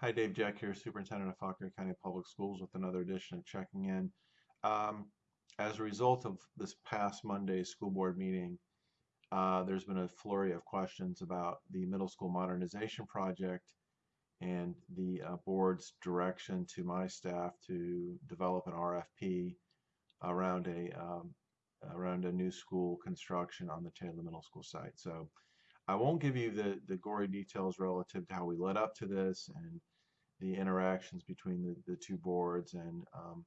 Hi, Dave Jeck here, Superintendent of Fauquier County Public Schools with another edition of Checking In. Um, as a result of this past Monday's school board meeting, uh, there's been a flurry of questions about the middle school modernization project and the uh, board's direction to my staff to develop an RFP around a um, around a new school construction on the Taylor Middle School site. So I won't give you the, the gory details relative to how we led up to this and the interactions between the, the two boards and um,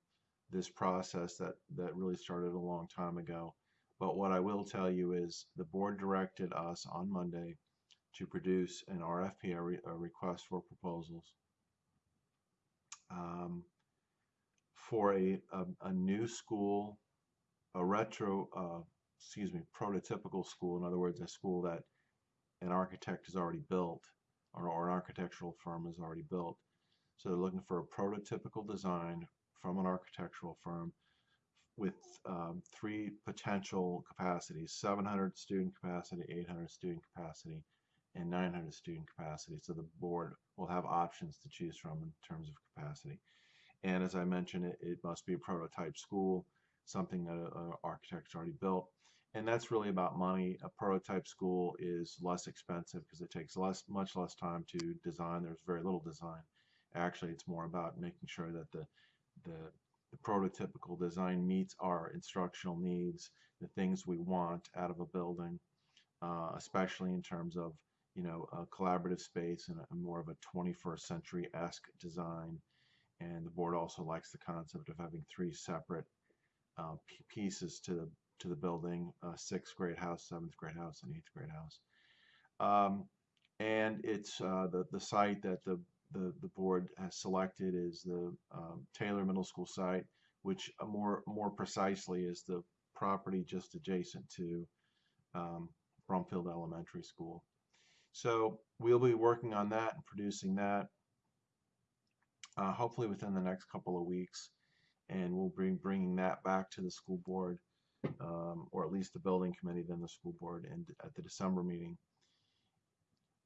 this process that, that really started a long time ago. But what I will tell you is the board directed us on Monday to produce an RFP, a, re, a request for proposals, um, for a, a, a, new school, a retro, uh, excuse me, prototypical school, in other words, a school that an architect has already built or, or an architectural firm has already built. So they're looking for a prototypical design from an architectural firm with um, three potential capacities 700 student capacity, 800 student capacity, and 900 student capacity. So the board will have options to choose from in terms of capacity. And as I mentioned, it, it must be a prototype school, something that an architect's already built and that's really about money. A prototype school is less expensive because it takes less, much less time to design. There's very little design. Actually, it's more about making sure that the, the, the prototypical design meets our instructional needs, the things we want out of a building, uh, especially in terms of you know a collaborative space and a, more of a 21st century-esque design. And the board also likes the concept of having three separate uh, pieces to the to the building, uh, sixth grade house, seventh grade house, and eighth grade house. Um, and it's uh, the, the site that the, the, the board has selected is the um, Taylor Middle School site, which uh, more, more precisely is the property just adjacent to um, Brumfield Elementary School. So we'll be working on that and producing that uh, hopefully within the next couple of weeks and we'll be bringing that back to the school board um, or at least the building committee, then the school board, and at the December meeting.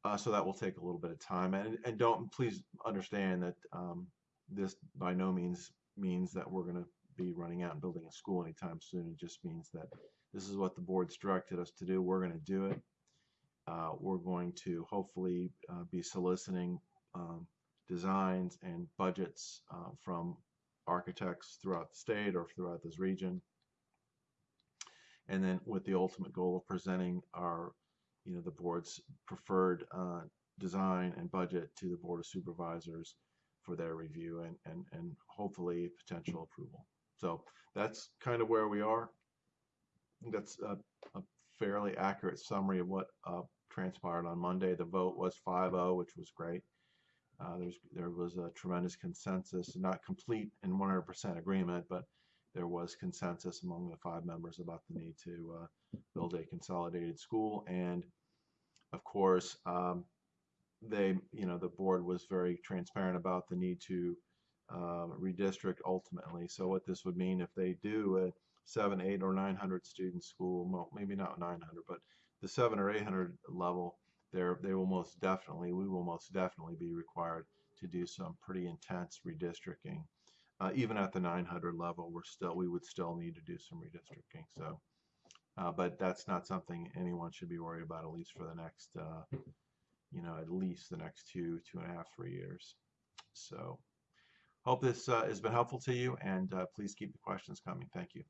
Uh, so that will take a little bit of time, and and don't please understand that um, this by no means means that we're going to be running out and building a school anytime soon. It just means that this is what the board's directed us to do. We're going to do it. Uh, we're going to hopefully uh, be soliciting um, designs and budgets uh, from architects throughout the state or throughout this region and then with the ultimate goal of presenting our, you know, the board's preferred uh, design and budget to the Board of Supervisors for their review and, and, and hopefully potential approval. So that's kind of where we are. That's a, a fairly accurate summary of what uh, transpired on Monday. The vote was 5-0, which was great. Uh, there's, there was a tremendous consensus, not complete and 100% agreement, but there was consensus among the five members about the need to uh, build a consolidated school. And of course, um, they, you know, the board was very transparent about the need to um, redistrict ultimately. So what this would mean if they do a seven, eight, or 900 student school, well, maybe not 900, but the seven or 800 level, there they will most definitely, we will most definitely be required to do some pretty intense redistricting uh, even at the 900 level, we're still we would still need to do some redistricting. So, uh, but that's not something anyone should be worried about, at least for the next, uh, you know, at least the next two, two and a half, three years. So, hope this uh, has been helpful to you, and uh, please keep the questions coming. Thank you.